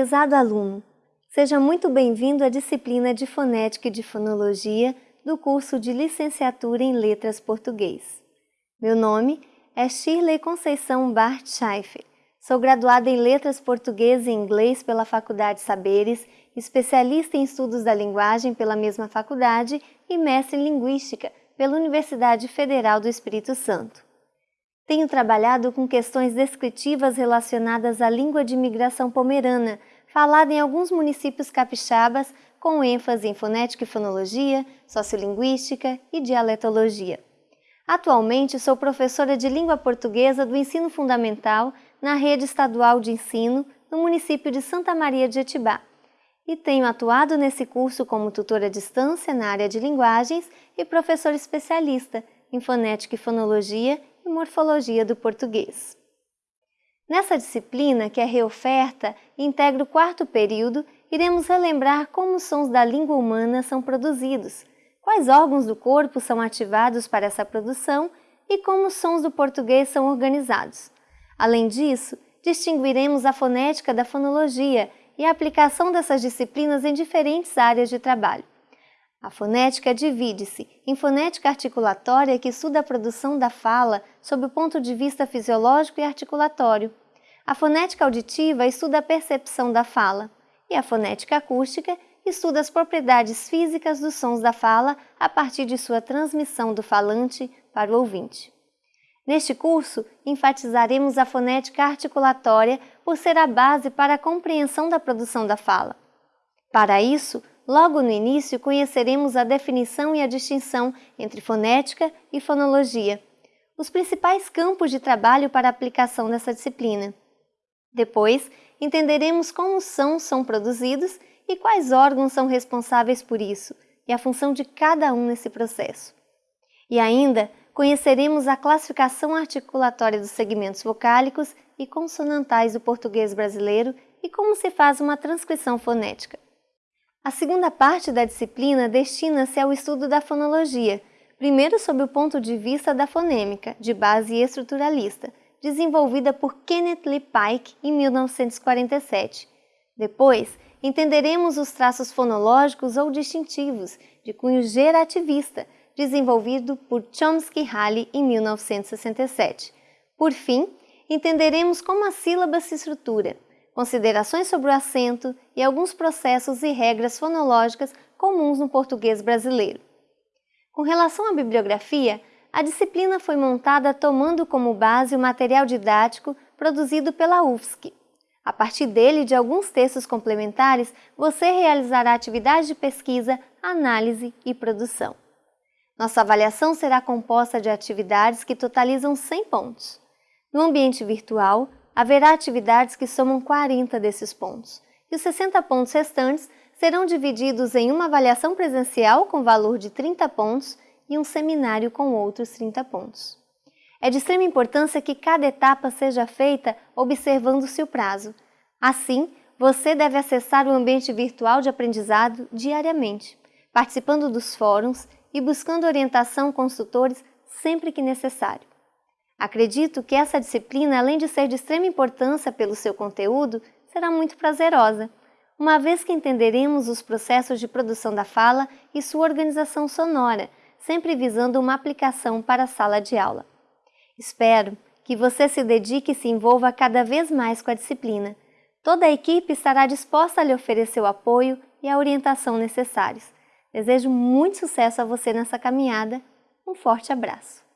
Prezado aluno, seja muito bem-vindo à disciplina de Fonética e de Fonologia do curso de Licenciatura em Letras Português. Meu nome é Shirley Conceição Bart Scheifer. Sou graduada em Letras Português e Inglês pela Faculdade Saberes, especialista em Estudos da Linguagem pela mesma faculdade e mestre em Linguística pela Universidade Federal do Espírito Santo. Tenho trabalhado com questões descritivas relacionadas à língua de imigração pomerana, falada em alguns municípios capixabas, com ênfase em fonética e fonologia, sociolinguística e dialetologia. Atualmente sou professora de língua portuguesa do ensino fundamental na rede estadual de ensino no município de Santa Maria de Etibá e tenho atuado nesse curso como tutora à distância na área de linguagens e professor especialista em fonética e fonologia e morfologia do português. Nessa disciplina, que é reoferta integra o quarto período, iremos relembrar como os sons da língua humana são produzidos, quais órgãos do corpo são ativados para essa produção e como os sons do português são organizados. Além disso, distinguiremos a fonética da fonologia e a aplicação dessas disciplinas em diferentes áreas de trabalho. A fonética divide-se em fonética articulatória, que estuda a produção da fala sob o ponto de vista fisiológico e articulatório. A fonética auditiva estuda a percepção da fala. E a fonética acústica estuda as propriedades físicas dos sons da fala a partir de sua transmissão do falante para o ouvinte. Neste curso, enfatizaremos a fonética articulatória por ser a base para a compreensão da produção da fala. Para isso, Logo no início, conheceremos a definição e a distinção entre fonética e fonologia, os principais campos de trabalho para a aplicação dessa disciplina. Depois, entenderemos como sons são produzidos e quais órgãos são responsáveis por isso, e a função de cada um nesse processo. E ainda, conheceremos a classificação articulatória dos segmentos vocálicos e consonantais do português brasileiro e como se faz uma transcrição fonética. A segunda parte da disciplina destina-se ao estudo da fonologia, primeiro sob o ponto de vista da fonêmica, de base estruturalista, desenvolvida por Kenneth Lee Pike em 1947. Depois, entenderemos os traços fonológicos ou distintivos, de cunho gerativista, desenvolvido por Chomsky Halley em 1967. Por fim, entenderemos como a sílaba se estrutura, considerações sobre o acento e alguns processos e regras fonológicas comuns no português brasileiro. Com relação à bibliografia, a disciplina foi montada tomando como base o material didático produzido pela UFSC. A partir dele de alguns textos complementares, você realizará atividades de pesquisa, análise e produção. Nossa avaliação será composta de atividades que totalizam 100 pontos. No ambiente virtual, haverá atividades que somam 40 desses pontos, e os 60 pontos restantes serão divididos em uma avaliação presencial com valor de 30 pontos e um seminário com outros 30 pontos. É de extrema importância que cada etapa seja feita observando-se o prazo. Assim, você deve acessar o ambiente virtual de aprendizado diariamente, participando dos fóruns e buscando orientação com os tutores sempre que necessário. Acredito que essa disciplina, além de ser de extrema importância pelo seu conteúdo, será muito prazerosa, uma vez que entenderemos os processos de produção da fala e sua organização sonora, sempre visando uma aplicação para a sala de aula. Espero que você se dedique e se envolva cada vez mais com a disciplina. Toda a equipe estará disposta a lhe oferecer o apoio e a orientação necessários. Desejo muito sucesso a você nessa caminhada. Um forte abraço!